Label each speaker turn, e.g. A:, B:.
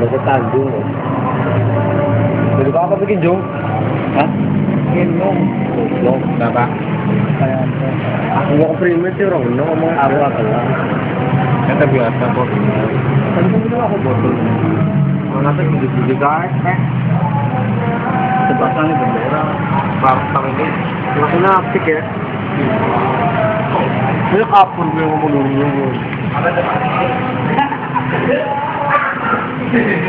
A: Tandung. Jadi kau apa bikin Jung? Hah?
B: Minum.
A: Goblok.
C: Kenapa?
A: Aku mau primit sih orang bener ngomong aku adalah.
C: Kata biasa kok.
A: Kan itu aku botol. Mana tuh gede-gede guys.
B: Sebasang ini bendera.
A: Partang ini maksudnya apik ya. Ini kapur gue ngomong dulu. Thank you.